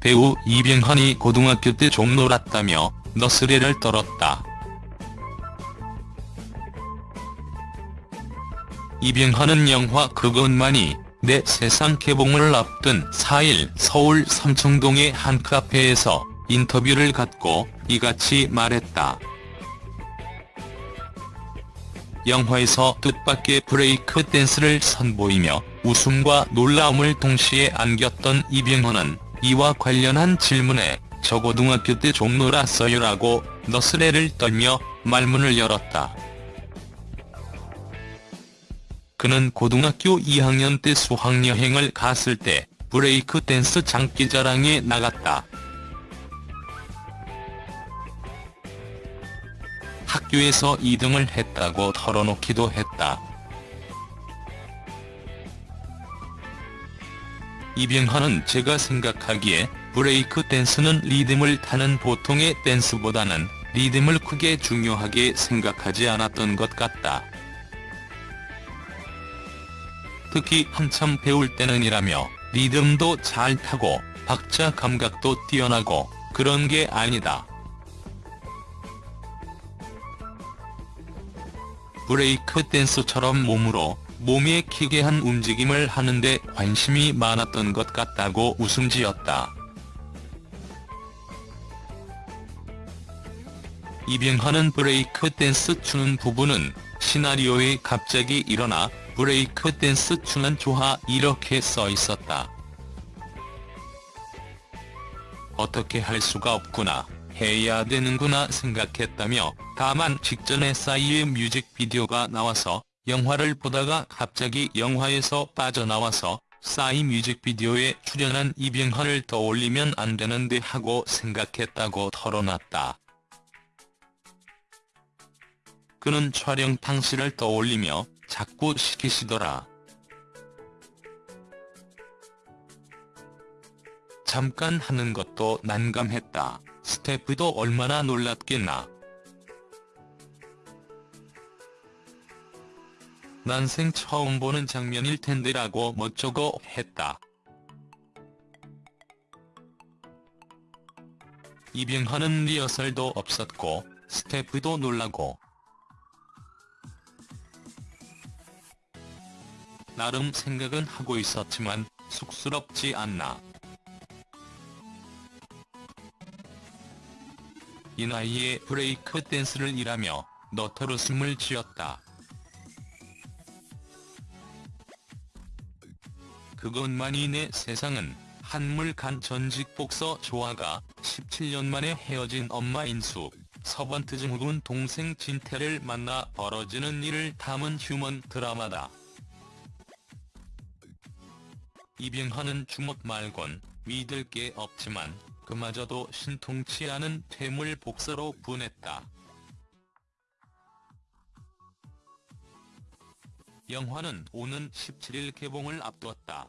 배우 이병헌이 고등학교 때 좀 놀았다며 너스레를 떨었다. 이병헌은 영화 그것만이 내 세상 개봉을 앞둔 4일 서울 삼청동의 한 카페에서 인터뷰를 갖고 이같이 말했다. 영화에서 뜻밖의 브레이크 댄스를 선보이며 웃음과 놀라움을 동시에 안겼던 이병헌은 이와 관련한 질문에 저 고등학교 때 좀 놀았어요라고 너스레를 떨며 말문을 열었다. 그는 고등학교 2학년 때 수학여행을 갔을 때 브레이크 댄스 장기자랑에 나갔다. 학교에서 2등을 했다고 털어놓기도 했다. 이병헌은 제가 생각하기에 브레이크 댄스는 리듬을 타는 보통의 댄스보다는 리듬을 크게 중요하게 생각하지 않았던 것 같다. 특히 한참 배울 때는 이라며 리듬도 잘 타고 박자 감각도 뛰어나고 그런 게 아니다. 브레이크 댄스처럼 몸으로 몸에 기괴한 움직임을 하는데 관심이 많았던 것 같다고 웃음 지었다. 이병헌은 브레이크 댄스 추는 부분은 시나리오에 갑자기 일어나 브레이크 댄스 추는 좋아 이렇게 써 있었다. 어떻게 할 수가 없구나, 해야 되는구나 생각했다며 다만 직전에 싸이의 뮤직비디오가 나와서 영화를 보다가 갑자기 영화에서 빠져나와서 싸이 뮤직비디오에 출연한 이병헌을 떠올리면 안 되는데 하고 생각했다고 털어놨다. 그는 촬영 당시를 떠올리며 자꾸 시키시더라. 잠깐 하는 것도 난감했다. 스태프도 얼마나 놀랐겠나. 난생 처음 보는 장면일 텐데라고 멋쩍어 했다. 이병헌은 리허설도 없었고 스태프도 놀라고 나름 생각은 하고 있었지만 쑥스럽지 않나. 이 나이에 브레이크 댄스를 일하며 너털웃음을 지었다. 그것만이 내 세상은 한물간 전직 복서 조아가 17년 만에 헤어진 엄마 인숙, 서번트 증후군 동생 진태를 만나 벌어지는 일을 담은 휴먼 드라마다. 이병헌은 주먹 말곤 믿을 게 없지만 그마저도 신통치 않은 퇴물 복서로 분했다. 영화는 오는 17일 개봉을 앞두었다.